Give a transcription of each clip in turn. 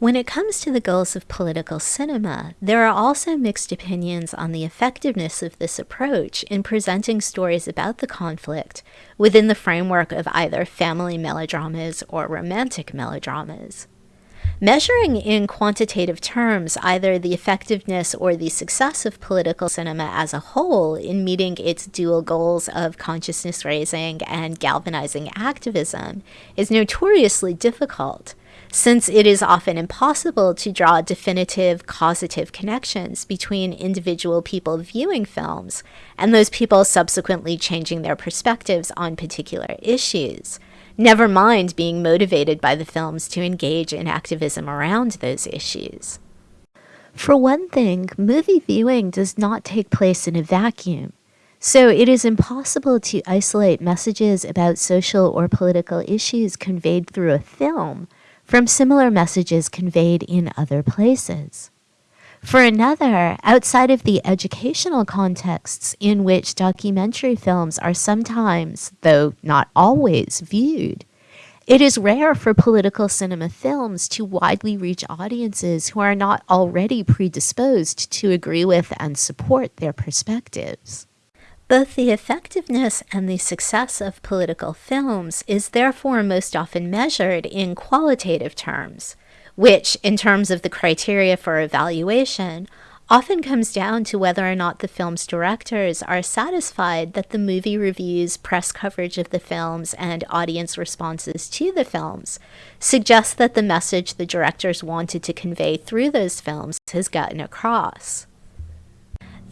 When it comes to the goals of political cinema, there are also mixed opinions on the effectiveness of this approach in presenting stories about the conflict within the framework of either family melodramas or romantic melodramas. Measuring in quantitative terms either the effectiveness or the success of political cinema as a whole in meeting its dual goals of consciousness raising and galvanizing activism is notoriously difficult since it is often impossible to draw definitive causative connections between individual people viewing films and those people subsequently changing their perspectives on particular issues, never mind being motivated by the films to engage in activism around those issues. For one thing, movie viewing does not take place in a vacuum. So it is impossible to isolate messages about social or political issues conveyed through a film from similar messages conveyed in other places. For another, outside of the educational contexts in which documentary films are sometimes, though not always, viewed, it is rare for political cinema films to widely reach audiences who are not already predisposed to agree with and support their perspectives. Both the effectiveness and the success of political films is therefore most often measured in qualitative terms, which, in terms of the criteria for evaluation, often comes down to whether or not the film's directors are satisfied that the movie reviews, press coverage of the films, and audience responses to the films suggest that the message the directors wanted to convey through those films has gotten across.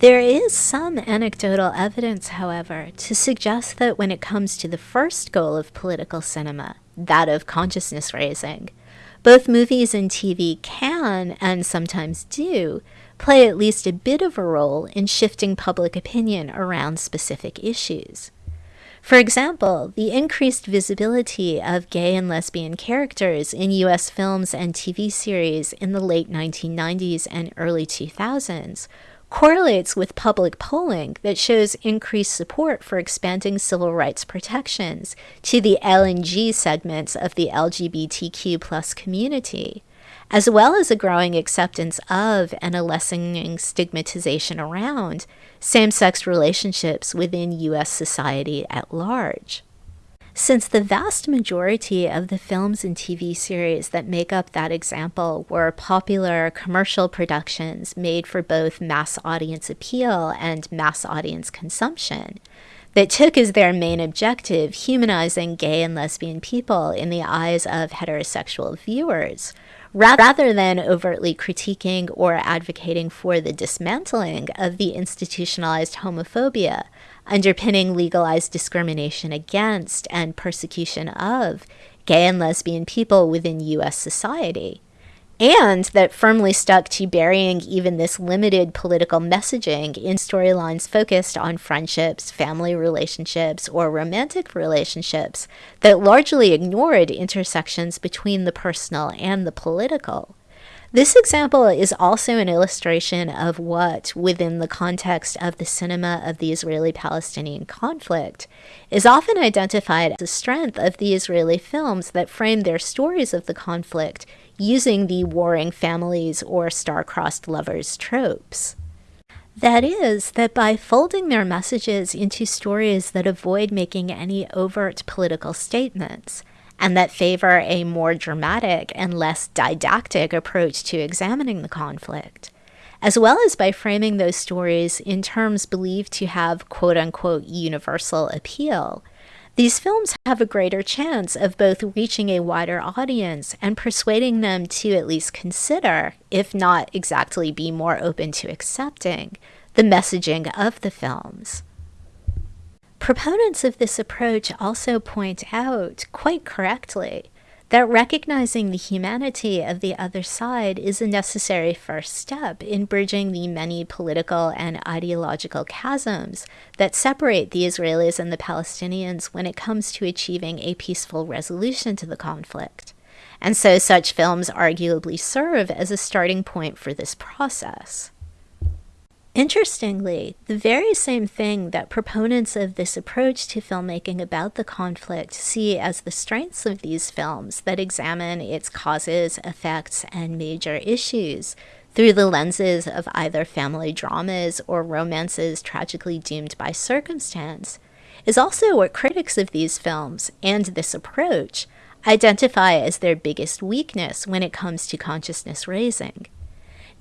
There is some anecdotal evidence, however, to suggest that when it comes to the first goal of political cinema, that of consciousness raising, both movies and TV can, and sometimes do, play at least a bit of a role in shifting public opinion around specific issues. For example, the increased visibility of gay and lesbian characters in US films and TV series in the late 1990s and early 2000s correlates with public polling that shows increased support for expanding civil rights protections to the L and G segments of the LGBTQ plus community, as well as a growing acceptance of and a lessening stigmatization around same-sex relationships within U.S. society at large. Since the vast majority of the films and TV series that make up that example were popular commercial productions made for both mass audience appeal and mass audience consumption, that took as their main objective humanizing gay and lesbian people in the eyes of heterosexual viewers, rather than overtly critiquing or advocating for the dismantling of the institutionalized homophobia underpinning legalized discrimination against and persecution of gay and lesbian people within US society. And that firmly stuck to burying even this limited political messaging in storylines focused on friendships, family relationships, or romantic relationships that largely ignored intersections between the personal and the political. This example is also an illustration of what, within the context of the cinema of the Israeli-Palestinian conflict, is often identified as the strength of the Israeli films that frame their stories of the conflict using the warring families or star-crossed lovers tropes. That is, that by folding their messages into stories that avoid making any overt political statements, and that favor a more dramatic and less didactic approach to examining the conflict, as well as by framing those stories in terms believed to have quote unquote universal appeal. These films have a greater chance of both reaching a wider audience and persuading them to at least consider, if not exactly be more open to accepting, the messaging of the films. Proponents of this approach also point out, quite correctly, that recognizing the humanity of the other side is a necessary first step in bridging the many political and ideological chasms that separate the Israelis and the Palestinians when it comes to achieving a peaceful resolution to the conflict. And so such films arguably serve as a starting point for this process. Interestingly, the very same thing that proponents of this approach to filmmaking about the conflict see as the strengths of these films that examine its causes, effects, and major issues through the lenses of either family dramas or romances tragically doomed by circumstance, is also what critics of these films and this approach identify as their biggest weakness when it comes to consciousness raising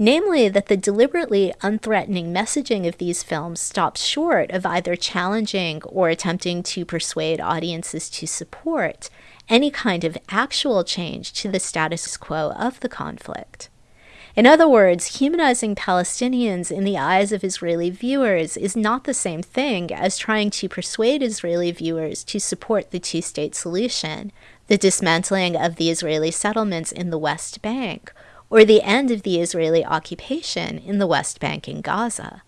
namely that the deliberately unthreatening messaging of these films stops short of either challenging or attempting to persuade audiences to support any kind of actual change to the status quo of the conflict. In other words, humanizing Palestinians in the eyes of Israeli viewers is not the same thing as trying to persuade Israeli viewers to support the two state solution, the dismantling of the Israeli settlements in the West Bank, or the end of the Israeli occupation in the West Bank and Gaza.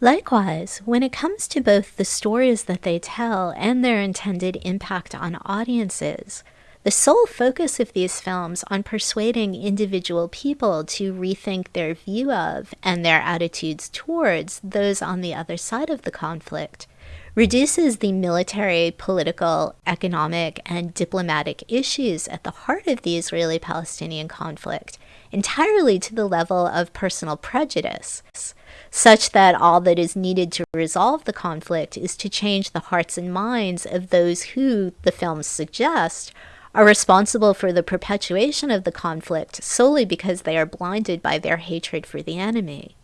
Likewise, when it comes to both the stories that they tell and their intended impact on audiences, the sole focus of these films on persuading individual people to rethink their view of and their attitudes towards those on the other side of the conflict reduces the military, political, economic, and diplomatic issues at the heart of the Israeli Palestinian conflict entirely to the level of personal prejudice, such that all that is needed to resolve the conflict is to change the hearts and minds of those who, the films suggest, are responsible for the perpetuation of the conflict solely because they are blinded by their hatred for the enemy.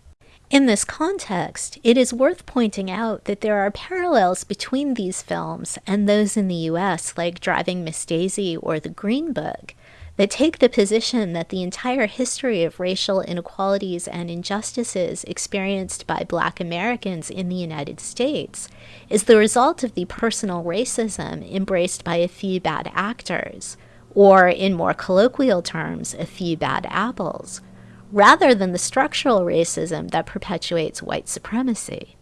In this context, it is worth pointing out that there are parallels between these films and those in the US, like Driving Miss Daisy or The Green Book, that take the position that the entire history of racial inequalities and injustices experienced by black Americans in the United States is the result of the personal racism embraced by a few bad actors, or in more colloquial terms, a few bad apples, rather than the structural racism that perpetuates white supremacy.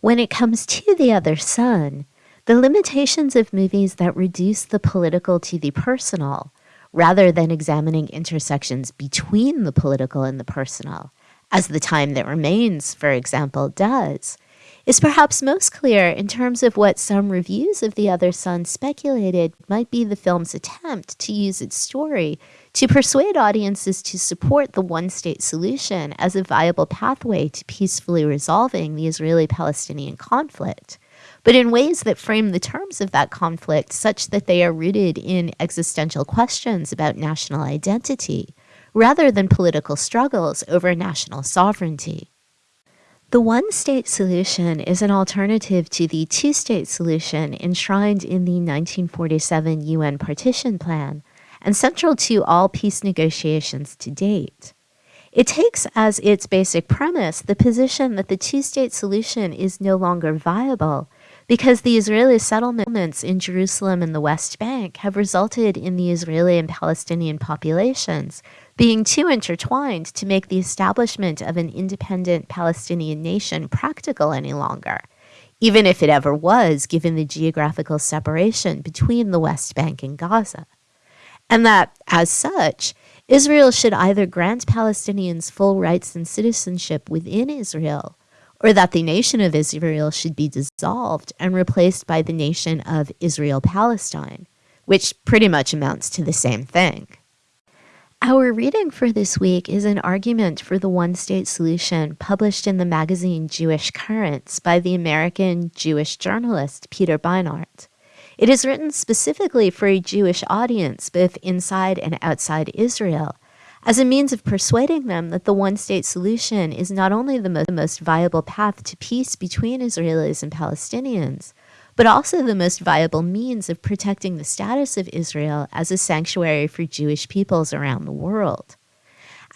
When it comes to The Other Son, the limitations of movies that reduce the political to the personal rather than examining intersections between the political and the personal, as the time that remains, for example, does, is perhaps most clear in terms of what some reviews of The Other Son speculated might be the film's attempt to use its story to persuade audiences to support the one state solution as a viable pathway to peacefully resolving the Israeli Palestinian conflict but in ways that frame the terms of that conflict such that they are rooted in existential questions about national identity, rather than political struggles over national sovereignty. The one state solution is an alternative to the two state solution enshrined in the 1947 UN Partition Plan and central to all peace negotiations to date. It takes as its basic premise the position that the two state solution is no longer viable because the Israeli settlements in Jerusalem and the West Bank have resulted in the Israeli and Palestinian populations being too intertwined to make the establishment of an independent Palestinian nation practical any longer, even if it ever was, given the geographical separation between the West Bank and Gaza. And that, as such, Israel should either grant Palestinians full rights and citizenship within Israel or that the nation of Israel should be dissolved and replaced by the nation of Israel Palestine, which pretty much amounts to the same thing. Our reading for this week is an argument for the one state solution published in the magazine Jewish Currents by the American Jewish journalist Peter Beinart. It is written specifically for a Jewish audience, both inside and outside Israel, as a means of persuading them that the one state solution is not only the most, the most viable path to peace between Israelis and Palestinians, but also the most viable means of protecting the status of Israel as a sanctuary for Jewish peoples around the world.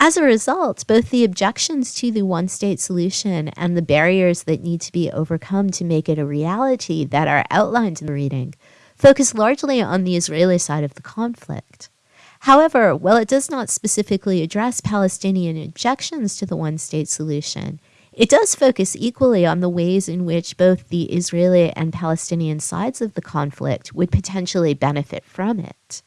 As a result, both the objections to the one state solution and the barriers that need to be overcome to make it a reality that are outlined in the reading focus largely on the Israeli side of the conflict. However, while it does not specifically address Palestinian objections to the one state solution, it does focus equally on the ways in which both the Israeli and Palestinian sides of the conflict would potentially benefit from it.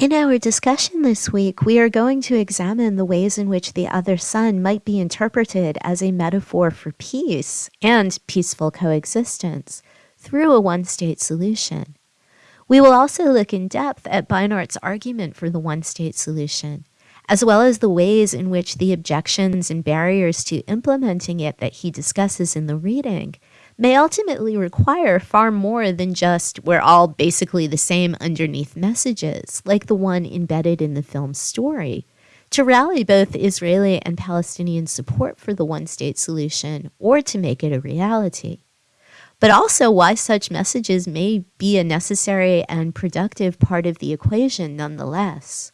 In our discussion this week, we are going to examine the ways in which the Other Son might be interpreted as a metaphor for peace and peaceful coexistence through a one state solution. We will also look in depth at Beinart's argument for the one state solution, as well as the ways in which the objections and barriers to implementing it that he discusses in the reading may ultimately require far more than just we're all basically the same underneath messages, like the one embedded in the film's story, to rally both Israeli and Palestinian support for the one state solution or to make it a reality. But also why such messages may be a necessary and productive part of the equation nonetheless.